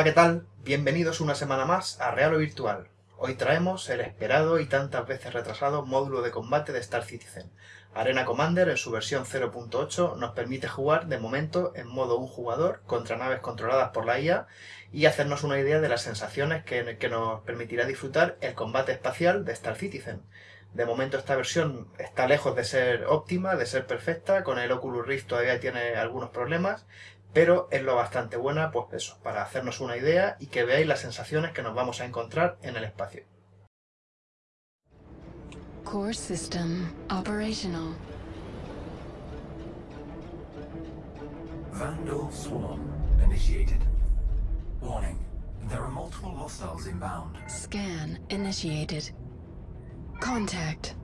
Hola, ¿qué tal? Bienvenidos una semana más a Real o Virtual. Hoy traemos el esperado y tantas veces retrasado módulo de combate de Star Citizen. Arena Commander en su versión 0.8 nos permite jugar de momento en modo un jugador contra naves controladas por la IA y hacernos una idea de las sensaciones que, que nos permitirá disfrutar el combate espacial de Star Citizen. De momento esta versión está lejos de ser óptima, de ser perfecta, con el Oculus Rift todavía tiene algunos problemas, pero es lo bastante buena, pues eso, para hacernos una idea y que veáis las sensaciones que nos vamos a encontrar en el espacio. Core system operational. Vandal swarm initiated. Warning, there are multiple hostiles inbound. Scan initiated. Contact.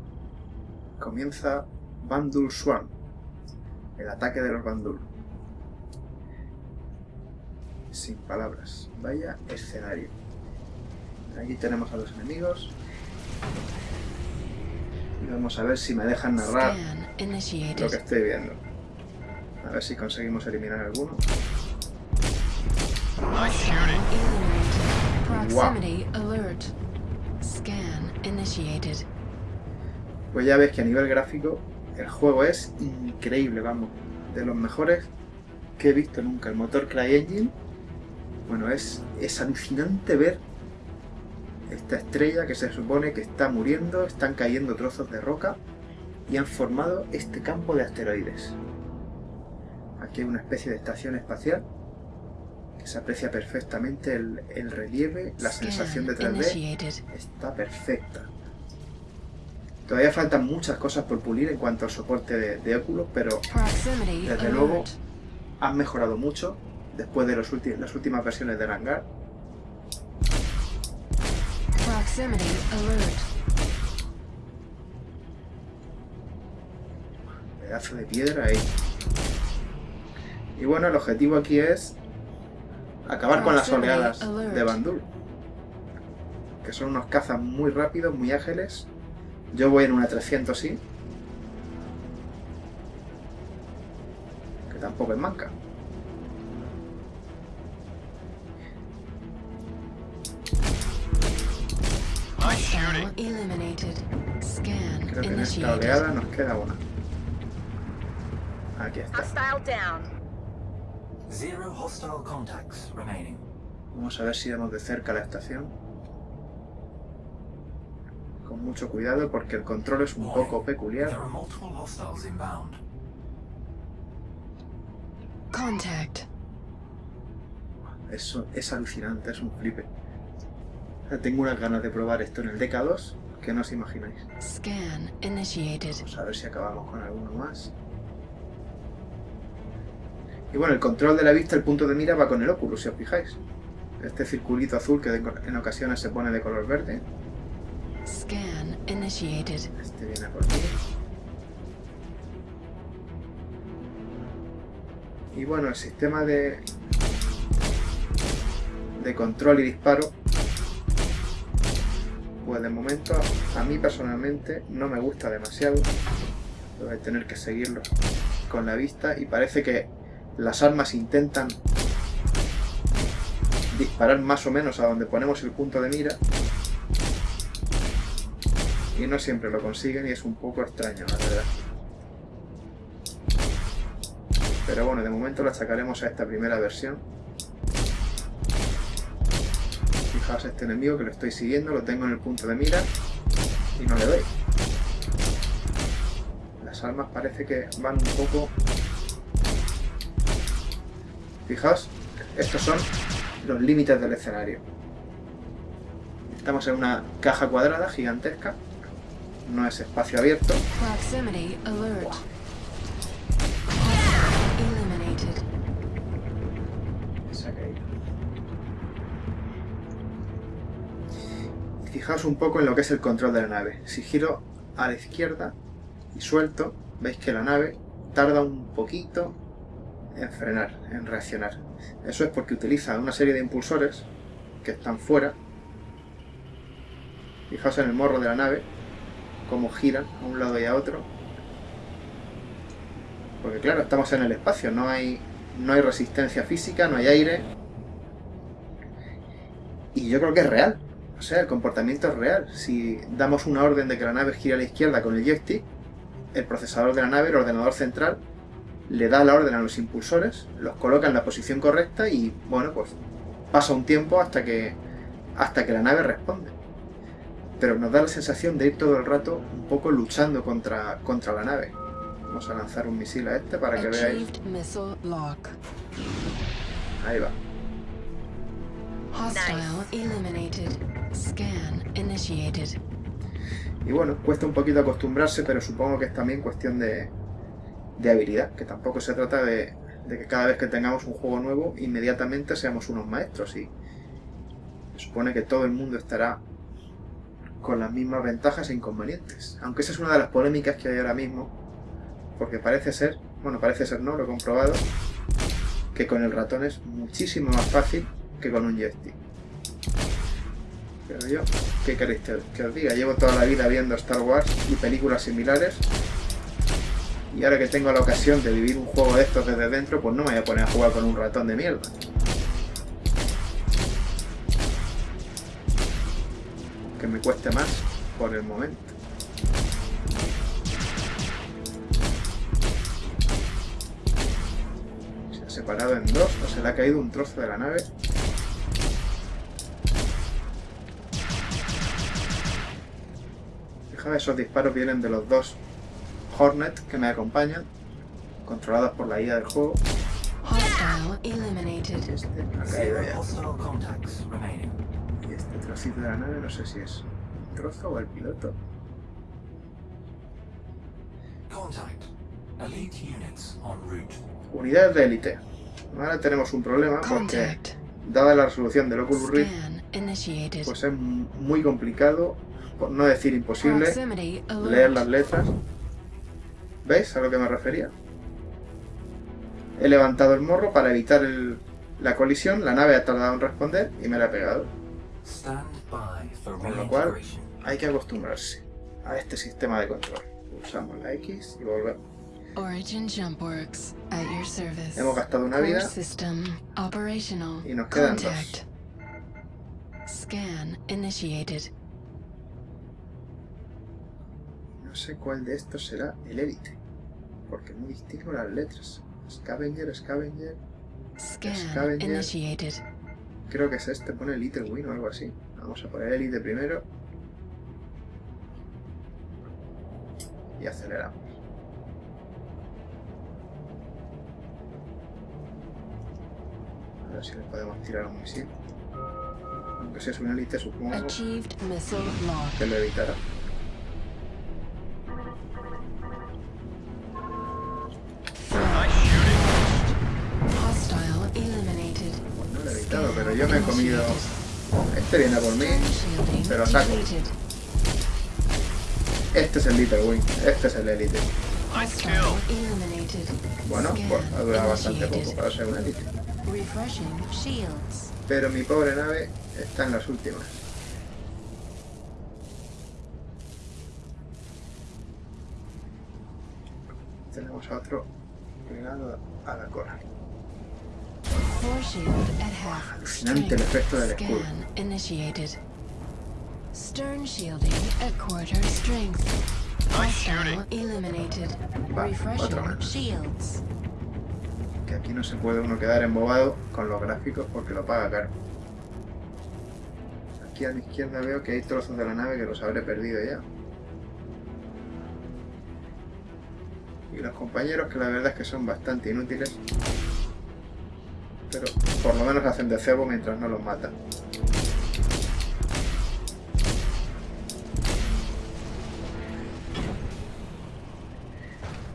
Comienza Bandul Swarm, el ataque de los Bandul. Sin palabras, vaya escenario. Aquí tenemos a los enemigos. Y vamos a ver si me dejan narrar lo que estoy viendo. A ver si conseguimos eliminar alguno. Initiated. Pues ya ves que a nivel gráfico el juego es increíble, vamos. De los mejores que he visto nunca. El motor CryEngine, bueno, es, es alucinante ver esta estrella que se supone que está muriendo, están cayendo trozos de roca y han formado este campo de asteroides. Aquí hay una especie de estación espacial que se aprecia perfectamente el, el relieve, la sensación de Scan 3D initiated. está perfecta. Todavía faltan muchas cosas por pulir en cuanto al soporte de, de Oculus, pero Desde luego. han mejorado mucho después de los las últimas versiones del hangar. Proximity alert. Pedazo de piedra ahí. Y bueno, el objetivo aquí es acabar con las oleadas de Bandul. Que son unos cazas muy rápidos, muy ágiles. Yo voy en una 300 sí. Que tampoco es manca. Hostile eliminated. Scan Creo que en esta initiated. oleada nos queda una. Aquí está. Hostile down. Zero hostile contacts remaining. Vamos a ver si vemos de cerca la estación. Con mucho cuidado porque el control es un poco There peculiar. are multiple hostiles inbound. Contact. Eso es alucinante, es un flipe. Tengo unas ganas de probar esto en el DK2 que no os imagináis. Scan initiated. Vamos a ver si acabamos con alguno más. Y bueno, el control de la vista, el punto de mira va con el Oculus, si os fijáis. Este circulito azul que en ocasiones se pone de color verde. Scan initiated. Este viene por aquí. Y bueno, el sistema de, de control y disparo, pues de momento a mí personalmente no me gusta demasiado. Voy a tener que seguirlo con la vista y parece que las armas intentan disparar más o menos a donde ponemos el punto de mira y no siempre lo consiguen y es un poco extraño, la verdad. Pero bueno, de momento lo achacaremos a esta primera versión. Fijaos este enemigo que lo estoy siguiendo, lo tengo en el punto de mira y no le doy. Las armas parece que van un poco... Fijaos, estos son los límites del escenario. Estamos en una caja cuadrada gigantesca. No es espacio abierto. Fijaos un poco en lo que es el control de la nave. Si giro a la izquierda y suelto, veis que la nave tarda un poquito en frenar, en reaccionar. Eso es porque utiliza una serie de impulsores que están fuera. Fijaos en el morro de la nave, cómo giran a un lado y a otro. Porque claro, estamos en el espacio, no hay, no hay resistencia física, no hay aire. Y yo creo que es real. O sea, el comportamiento es real. Si damos una orden de que la nave gire a la izquierda con el joystick, el procesador de la nave, el ordenador central, le da la orden a los impulsores, los coloca en la posición correcta y, bueno, pues pasa un tiempo hasta que, hasta que la nave responde. Pero nos da la sensación de ir todo el rato un poco luchando contra, contra la nave. Vamos a lanzar un misil a este para que veáis. Ahí va. Hostile eliminated. Scan initiated. Y bueno, cuesta un poquito acostumbrarse, pero supongo que es también cuestión de, de habilidad, que tampoco se trata de, de que cada vez que tengamos un juego nuevo, inmediatamente seamos unos maestros y se supone que todo el mundo estará con las mismas ventajas e inconvenientes. Aunque esa es una de las polémicas que hay ahora mismo, porque parece ser, bueno, parece ser no, lo he comprobado, que con el ratón es muchísimo más fácil que con un joystick. Pero yo, ¿qué queréis que, os diga? Llevo toda la vida viendo Star Wars y películas similares y ahora que tengo la ocasión de vivir un juego de estos desde dentro, pues no me voy a poner a jugar con un ratón de mierda. Que me cueste más por el momento. Se ha separado en dos, o se le ha caído un trozo de la nave. Esos disparos vienen de los dos Hornet que me acompañan, controlados por la IA del juego. Hostile eliminated. Ha caído ya. Y este trocito de la nave no sé si es un trozo o el piloto. Contact. Elite units en route. Unidades de élite. Ahora tenemos un problema porque, Contact. dada la resolución del Oculus Rift, pues es muy complicado, por no decir imposible, leer las letras. ¿Veis a lo que me refería? He levantado el morro para evitar el- la colisión, la nave ha tardado en responder y me la ha pegado. Con lo cual, hay que acostumbrarse a este sistema de control. Pulsamos la X y volvemos. Origin Jumpworks at your service. Hemos gastado una vida system operational. y nos quedan Contact. Scan initiated. Sé cuál de estos será el élite, porque no distingo las letras. Scavenger, Scavenger, Scavenger. initiated. creo que es este, pone Little Win o algo así. Vamos a poner élite primero. Y aceleramos. A ver si le podemos tirar un misil. Aunque si es un élite supongo que lo evitará. Me he comido... Este viene por mí. Pero saco. Este es el Little Wing, este es el eliminated. Bueno, pues ha durado bastante poco para ser un shields. Pero mi pobre nave está en las últimas. Tenemos a otro pegado a la cola. Force shield at half. Alucinante el efecto del escudo. Scan initiated. Stern shielding at quarter strength. Hostile eliminated. Refreshing shields. Que aquí no se puede uno quedar embobado con los gráficos porque lo paga caro. Aquí a la izquierda veo que hay trozos de la nave que los habré perdido ya. Y los compañeros que la verdad es que son bastante inútiles. Pero por lo menos hacen de cebo mientras no los matan.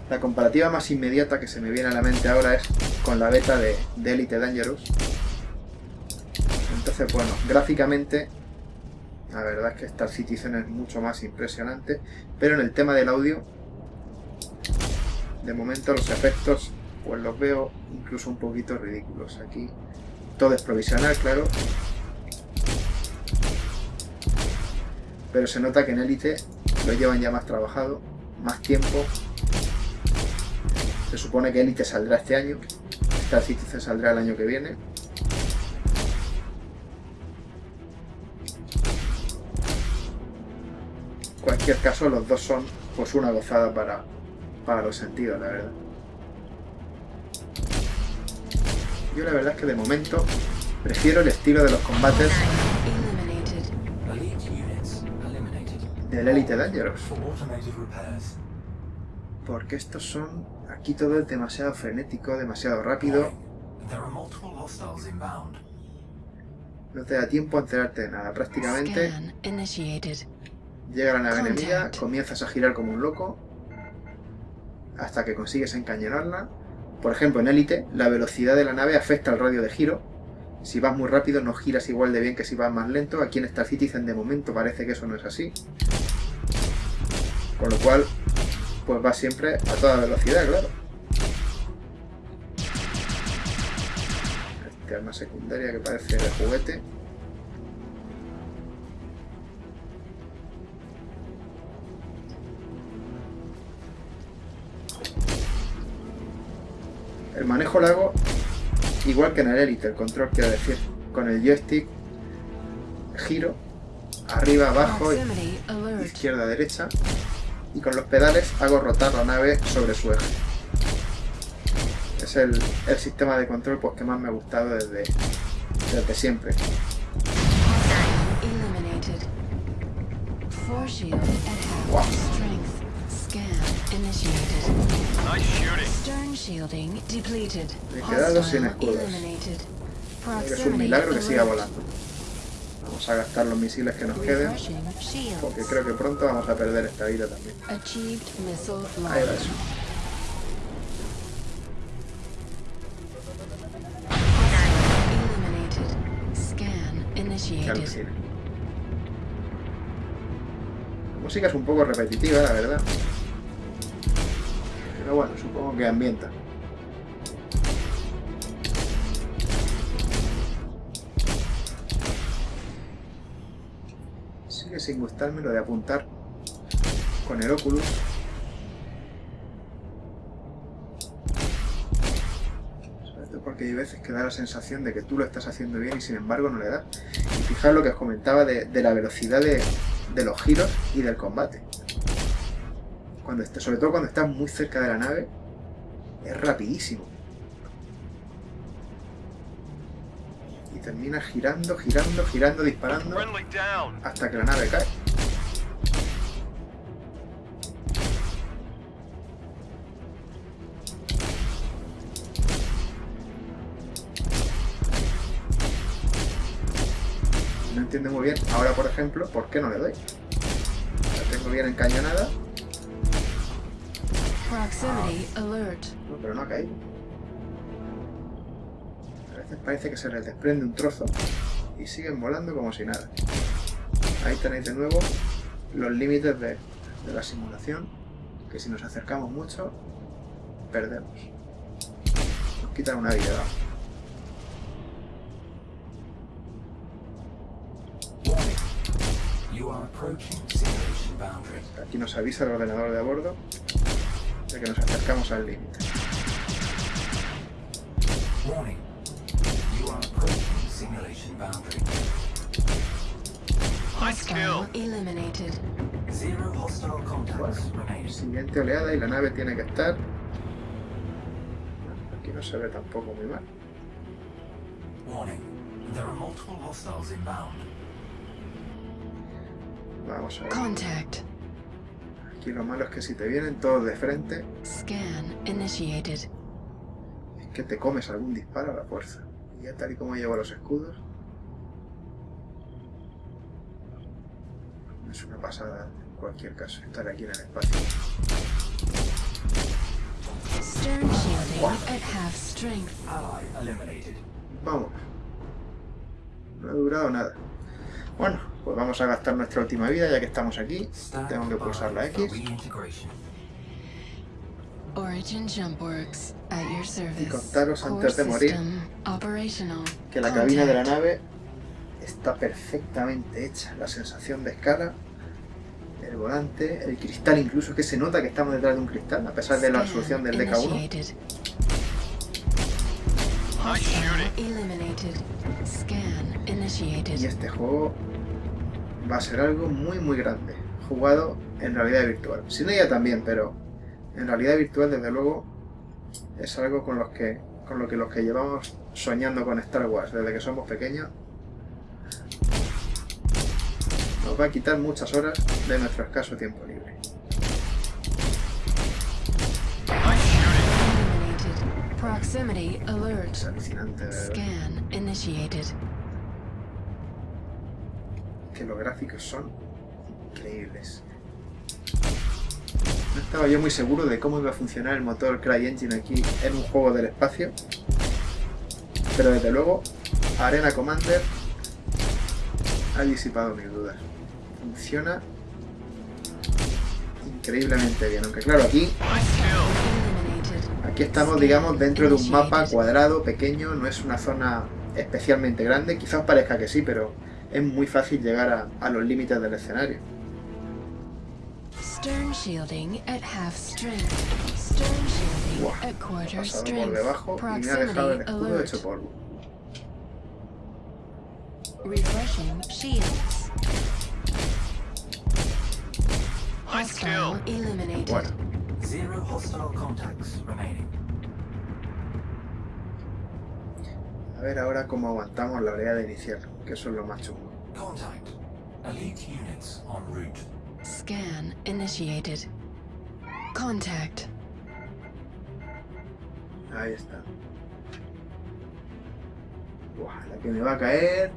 La comparativa más inmediata que se me viene a la mente ahora es con la beta de, de Elite Dangerous. Entonces, bueno, gráficamente la verdad es que Star Citizen es mucho más impresionante, pero en el tema del audio, de momento los efectos pues los veo incluso un poquito ridículos aquí. Todo es provisional, claro. Pero se nota que en élite lo llevan ya más trabajado, más tiempo. Se supone que élite saldrá este año. Star Citizen saldrá el año que viene. En cualquier caso, los dos son pues una gozada para, para los sentidos, la verdad. Yo la verdad es que de momento prefiero el estilo de los combates del Elite Dangerous. Porque estos son... Aquí todo es demasiado frenético, demasiado rápido. No te da tiempo a enterarte de nada. Prácticamente llega la nave enemiga, comienzas a girar como un loco hasta que consigues encañonarla. Por ejemplo, en Elite, la velocidad de la nave afecta al radio de giro. Si vas muy rápido no giras igual de bien que si vas más lento. Aquí en Star Citizen de momento parece que eso no es así. Con lo cual, pues va siempre a toda velocidad, claro. Este arma secundaria que parece de juguete. El manejo lo hago igual que en el Elite, el control quiero decir. Con el joystick giro arriba, abajo, alert. izquierda, derecha. Y con los pedales hago rotar la nave sobre su eje. Es el, el sistema de control pues, que más me ha gustado desde, desde siempre. Wow. Me he quedado sin escudos. eliminated. Es un milagro que siga volando. Vamos a gastar los misiles que nos queden. Porque creo que pronto vamos a perder esta vida también. Ahí va eso. La música es un poco repetitiva, la verdad. Pero bueno, supongo que ambienta. Sigue sin gustarme lo de apuntar con el Oculus. Sobre todo porque hay veces que da la sensación de que tú lo estás haciendo bien y sin embargo no le da. Y fijaos lo que os comentaba de, la velocidad de los giros y del combate. Cuando sobre todo cuando estás muy cerca de la nave, es rapidísimo. Y terminas girando, girando, girando, disparando hasta que la nave cae. No entiendo muy bien, ahora por ejemplo, ¿por qué no le doy? La tengo bien encañonada, Proximity alert. no, pero no ha caído. A veces parece que se les desprende un trozo y siguen volando como si nada. Ahí tenéis de nuevo los límites de, de la simulación, que si nos acercamos mucho, perdemos. Nos quitan una vida. vamos. Warning. You are approaching simulation boundary. Aquí nos avisa el ordenador de a bordo de que nos acercamos al límite. Remaining. Siguiente oleada y la nave tiene que estar... Aquí no se ve tampoco muy mal. Warning. There are multiple hostiles inbound. Vamos a ver. Contact. Aquí lo malo es que si te vienen todos de frente, Scan initiated. es que te comes algún disparo a la fuerza. Y ya tal y como llevo los escudos, es una pasada en cualquier caso estar aquí en el espacio. Stern shielding at half strength. Ally eliminated. Vamos. No ha durado nada. Bueno, pues vamos a gastar nuestra última vida ya que estamos aquí. Tengo que pulsar la X. Y contaros antes de morir. Que la cabina de la nave está perfectamente hecha. La sensación de escala, el volante, el cristal incluso, que se nota que estamos detrás de un cristal, a pesar de la resolución del DK1. initiated. Nice Hostile shooting. eliminated. Scan initiated. Y este juego va a ser algo muy muy grande. jugado en realidad virtual. Sin ella también, pero en realidad virtual desde luego es algo con los que con lo que los que llevamos soñando con Star Wars desde que somos pequeños nos va a quitar muchas horas de nuestro escaso tiempo libre. Es alucinante, verdad. Los gráficos son increíbles. No estaba yo muy seguro de cómo iba a funcionar el motor CryEngine aquí en un juego del espacio, pero desde luego Arena Commander ha disipado mis dudas. Funciona increíblemente bien, aunque claro, aquí, aquí estamos digamos dentro de un mapa cuadrado, pequeño, no es una zona especialmente grande, quizás parezca que sí, pero es muy fácil llegar a, a los límites del escenario. Stern shielding at half strength. Stern shielding Buah, at quarter por strength. debajo y me ha dejado el Proximity escudo alert. hecho polvo. Refreshing shields. Hostile eliminated. Bueno, Zero hostile contacts remaining. a ver ahora cómo aguantamos la oleada inicial, que eso es lo más chungo. Contact. Elite units en route. Scan initiated. Contact. Ahí está. Buah, la que me va a caer.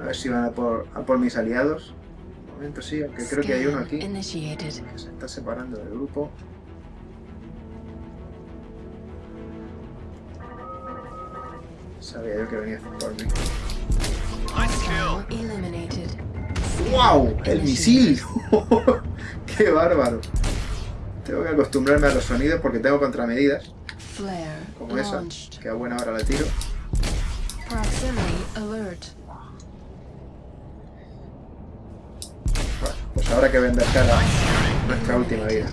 A ver si van a por, a por mis aliados. De momento sí, aunque creo que hay uno aquí initiated. que se está separando del grupo. Sabía yo que venía por mí. ¡Wow! ¡El misil! ¡Qué bárbaro! Tengo que acostumbrarme a los sonidos porque tengo contramedidas, como esa, que a buena hora la tiro. Bueno, pues habrá que vender cara nuestra última vida.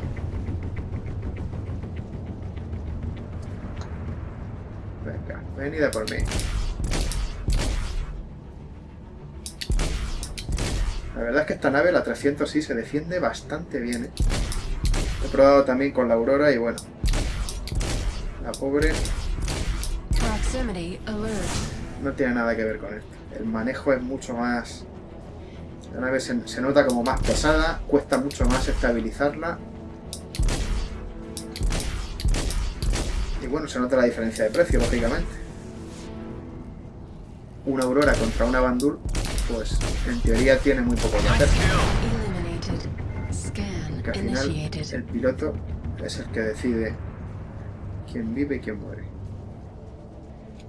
Venida por mí. La verdad es que esta nave, la 300 sí, se defiende bastante bien, ¿eh? He probado también con la Aurora y bueno. La pobre no tiene nada que ver con esto. El manejo es mucho más... La nave se, se nota como más pesada, cuesta mucho más estabilizarla. Y bueno, se nota la diferencia de precio, lógicamente. Una Aurora contra una Bandul, pues en teoría tiene muy poco que hacer. Que al final el piloto es el que decide quién vive y quién muere.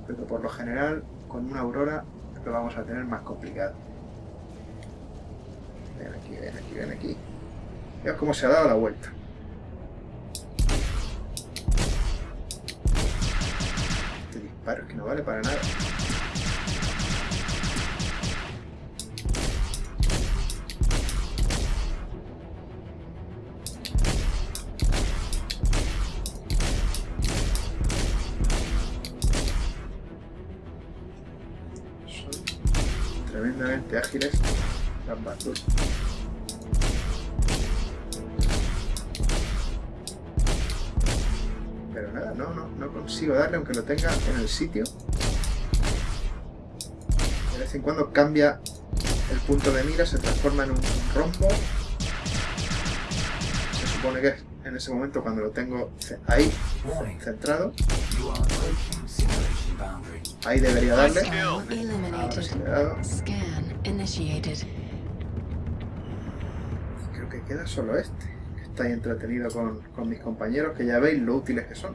Pero por lo general, con una Aurora lo vamos a tener más complicado. Ven aquí, ven aquí, ven aquí. Veos cómo se ha dado la vuelta. Este disparo es que no vale para nada. Tremendamente ágiles las Bandul. Pero nada, no, no, no consigo darle aunque lo tenga en el sitio. De vez en cuando cambia el punto de mira, se transforma en un rombo. Se supone que es en ese momento cuando lo tengo ahí, centrado. Ahí debería darle. Hostile Ahora sí eliminated. le he dado. Creo que queda solo este, que está ahí entretenido con, con mis compañeros, que ya veis lo útiles que son.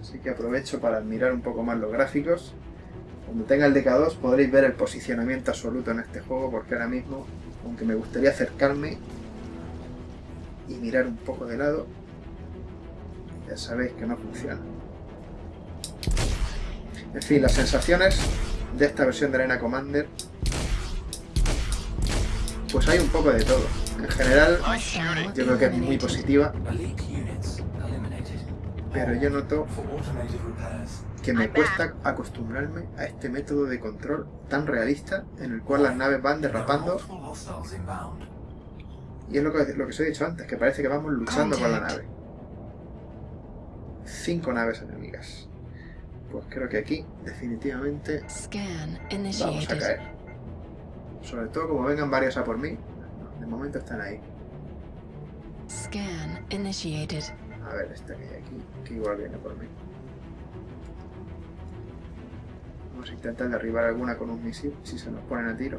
Así que aprovecho para admirar un poco más los gráficos. Cuando tenga el DK2 podréis ver el posicionamiento absoluto en este juego, porque ahora mismo, aunque me gustaría acercarme y mirar un poco de lado, ya sabéis que no funciona. En fin, las sensaciones de esta versión de Arena Commander pues hay un poco de todo. En general, yo creo que es muy positiva, pero yo noto que me cuesta acostumbrarme a este método de control tan realista en el cual las naves van derrapando y es lo que, lo que os he dicho antes, que parece que vamos luchando con la nave. Cinco naves enemigas. Pues creo que aquí definitivamente vamos a caer. Sobre todo como vengan varios a por mí. De momento están ahí. Scan initiated. A ver, este que hay aquí, que igual viene por mí. Vamos a intentar derribar alguna con un misil, si se nos ponen a tiro.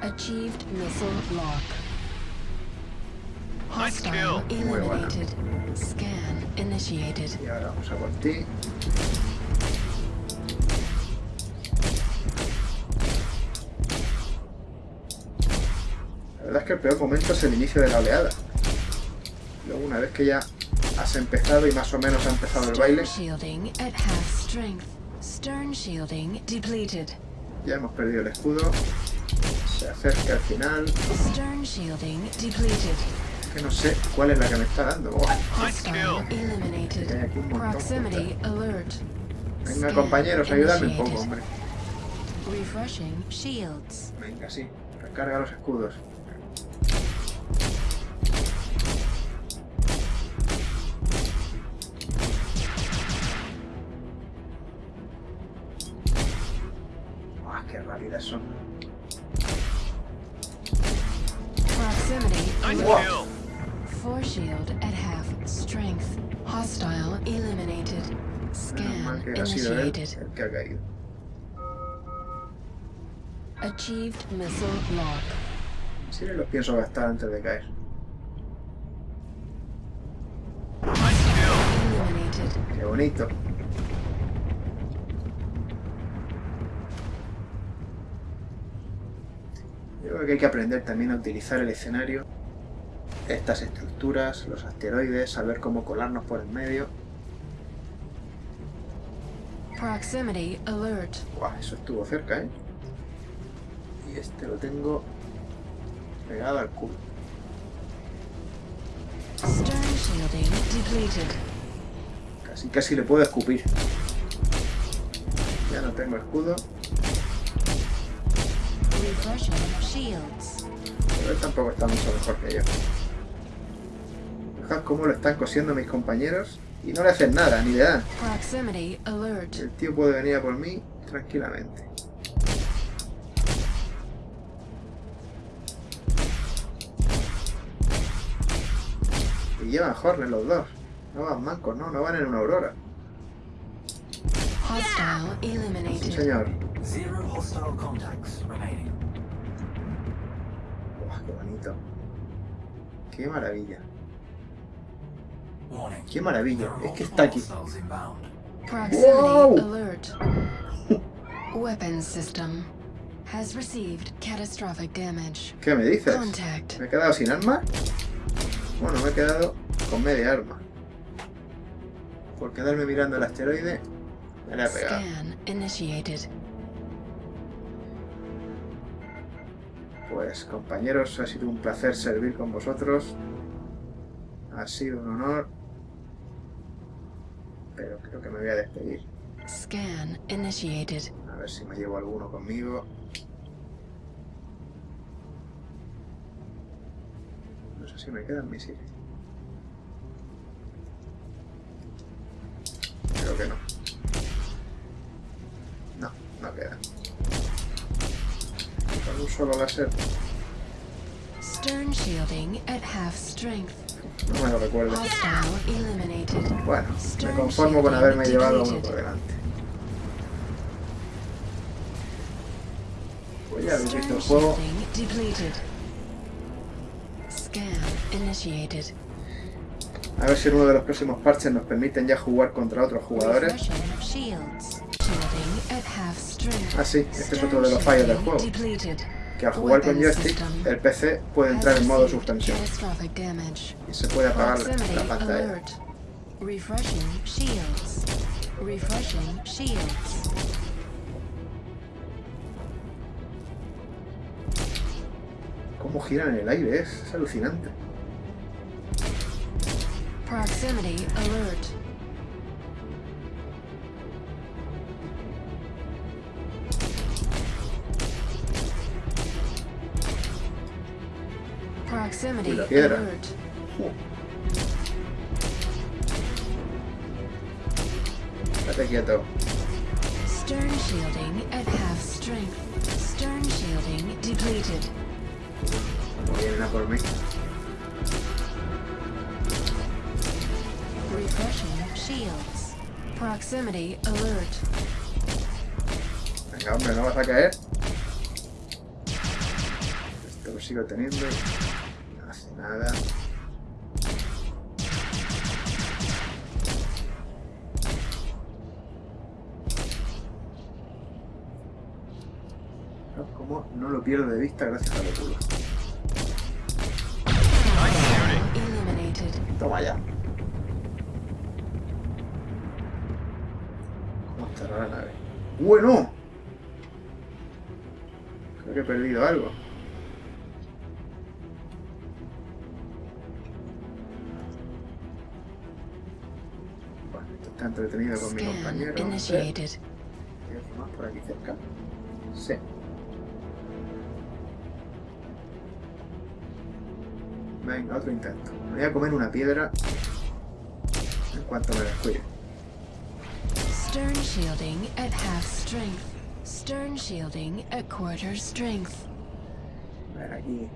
Achieved missile lock. Hostile Muy buena. eliminated. Scan initiated. Y ahora vamos a por ti. La verdad es que el peor momento es el inicio de la oleada. Luego una vez que ya has empezado y más o menos ha empezado el baile, Stern shielding at half strength. Stern shielding depleted. ya hemos perdido el escudo. Se acerca al final. Que no sé cuál es la que me está dando. Hay aquí un montón alert. Venga compañeros, ayudadme un poco, hombre. Venga, sí. Recarga los escudos. Ha caído. Achieved missile lock. Sí, los pienso gastar antes de caer. ¡Qué bonito! Yo creo que hay que aprender también a utilizar el escenario, estas estructuras, los asteroides, saber cómo colarnos por el medio. Proximity alert. Guau, eso estuvo cerca, ¿eh? Y este lo tengo pegado al culo. Stern shielding depleted. Casi casi le puedo escupir. Ya no tengo escudo, pero él tampoco está mucho mejor que yo. Fijad cómo lo están cosiendo mis compañeros y no le hacen nada, ni le dan. Proximity alert. El tío puede venir a por mí tranquilamente. Y llevan Hornet los dos. No van mancos, no, no van en una aurora. Hostile Sí, eliminated. señor. Buah, qué bonito. Qué maravilla. Qué maravilla. Es que está aquí. Wow. alert. Weapons system has received catastrophic damage. ¿Qué me dices? ¿Me he quedado sin arma? Bueno, me he quedado con media arma. Por quedarme mirando el asteroide, me le ha pegado. Scan initiated. Pues compañeros, ha sido un placer servir con vosotros. Ha sido un honor. Pero creo que me voy a despedir. Scan initiated. A ver si me llevo alguno conmigo. No sé si me quedan misiles. Creo que no. No, no quedan. Con un solo láser Stern shielding at half strength. No me lo recuerdo. Bueno, me conformo con haberme llevado a uno por delante. Pues visto Stern el juego. Scan initiated. A ver si en uno de los próximos parches nos permiten ya jugar contra otros jugadores. Ah, sí, este es otro de los fallos del juego. Que al jugar con joystick, el PC puede entrar en modo suspensión. Y se puede apagar la pantalla. Cómo giran en el aire, es, es alucinante. Proximity alert. Proximity Uy, la piedra. alert. Estate quieto. Stern shielding at half strength. Stern shielding depleted. Como vienen a por mí. Refreshing shields. Proximity alert. Venga, hombre, no vas a caer. Esto lo sigo teniendo y no hace nada. No, ¿Cómo no lo pierdo de vista gracias a la locura? Toma ya. ¿Cómo estará la nave? ¡Bueno! Creo que he perdido algo. Está entretenido con mi compañero. initiated. ¿Hay más por aquí cerca? Sí. Venga, otro intento. Me voy a comer una piedra en cuanto me descuide. Stern shielding at half strength. Stern shielding at quarter strength. A ver, aquí.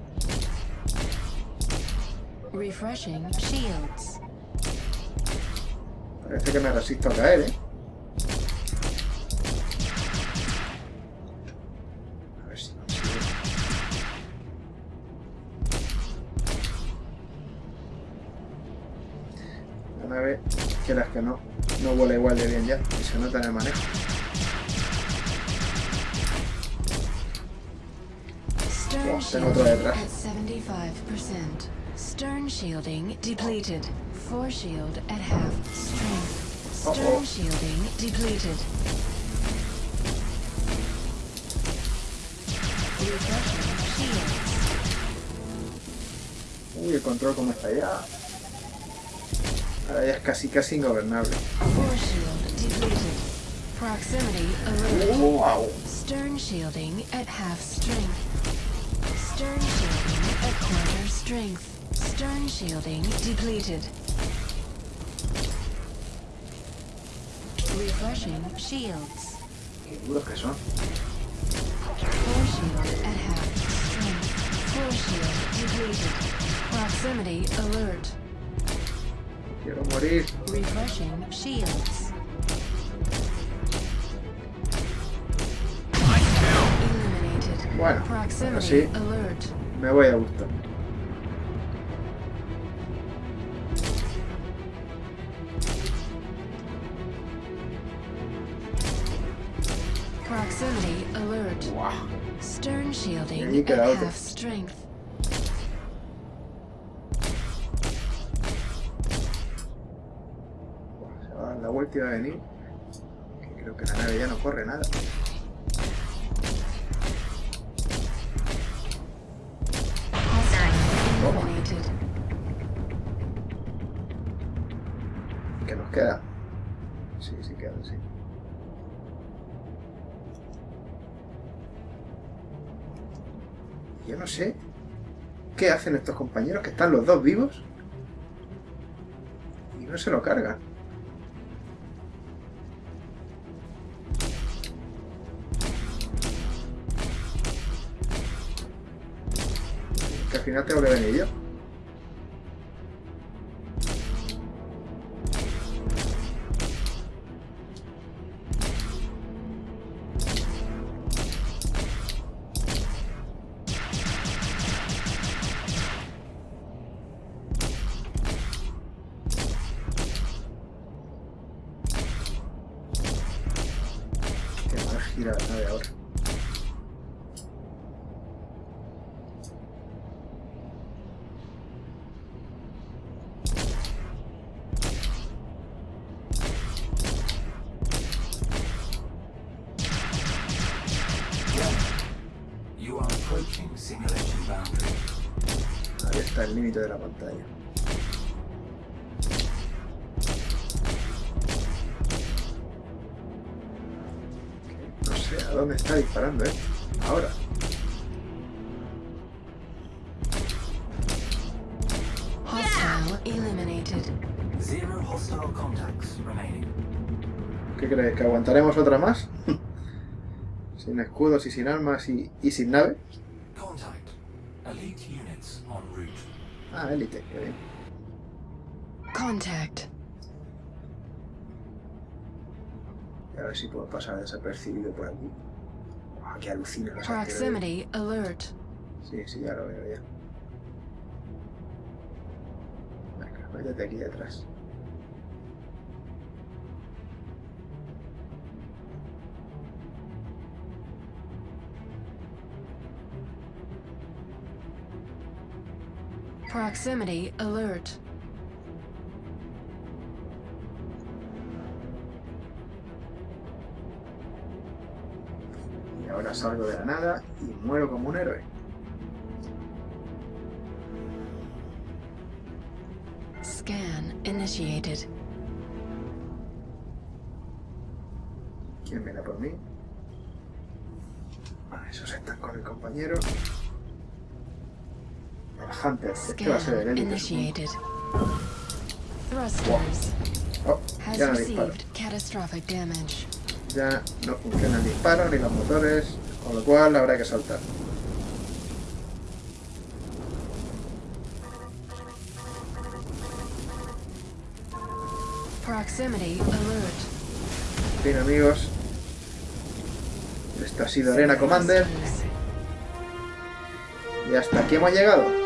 Refreshing shields. Parece que me resisto a caer, ¿eh? A ver si consigo. La nave, quieras que no, no vuela igual de bien ya, y se nota en el manejo. Oh, tengo shielding detrás. At 75%. Stern shielding depleted. Fore shield at half strength. Stern shielding depleted. Refreshing shields. Uy, el control cómo está ya. Ahora ya es casi, casi ingobernable. Fore depleted. Proximity alert. ¡Wow! Stern shielding at half strength. Stern shielding at quarter strength. Stern shielding depleted. Refreshing shields. Qué duros que son. Shield at half strength. Fore shield depleted. Proximity alert. Quiero morir. Refreshing shields. Eliminated. Bueno, ahora Proximity sí, alert. me voy a gusto. Proximity alert. ¡Guau! Stern Y ahí shielding queda at otro. half strength. Buah, Se va a dar la vuelta y va a venir. Que creo que la nave ya no corre nada. Qué hacen estos compañeros que están los dos vivos y no se lo cargan. Que al final tengo que venir yo. ¿Qué crees? ¿Que aguantaremos otra más? sin escudos y sin armas y, y sin nave. Contact. Elite units en route. Ah, élite, qué bien. Contact. Y a ver si puedo pasar desapercibido por aquí. Ah, qué alucina. Proximity alert. Sí, sí, ya lo veo ya. Métete aquí detrás. Proximity alert. Y ahora salgo de la nada y muero como un héroe. Scan initiated. ¿Quién viene por mí? Ah, esos están con el compañero. El Hunter, este va a ser el. Thrusters Oh, ya no disparo. Ya no funciona el disparo ni los motores, con lo cual habrá que saltar. Bien amigos, esto ha sido Arena Commander. Y hasta aquí hemos llegado.